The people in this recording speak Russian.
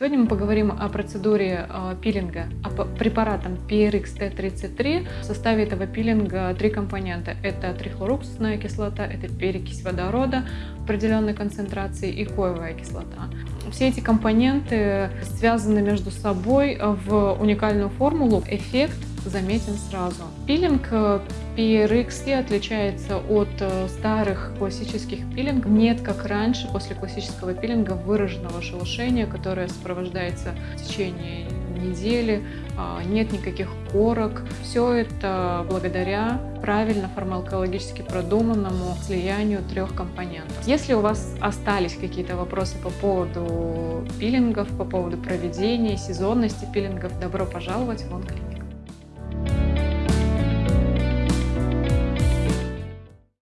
Сегодня мы поговорим о процедуре э, пилинга, о препаратом PRX T33. В составе этого пилинга три компонента. Это трихлоруксусная кислота, это перекись водорода определенной концентрации и коевая кислота. Все эти компоненты связаны между собой в уникальную формулу. Эффект заметен сразу. Пилинг PRX отличается от э, старых классических пилингов. Нет, как раньше, после классического пилинга, выраженного шелушения, которое сопровождается в течение недели, а, нет никаких корок. Все это благодаря правильно фармакологически продуманному слиянию трех компонентов. Если у вас остались какие-то вопросы по поводу пилингов, по поводу проведения, сезонности пилингов, добро пожаловать в Онклиник.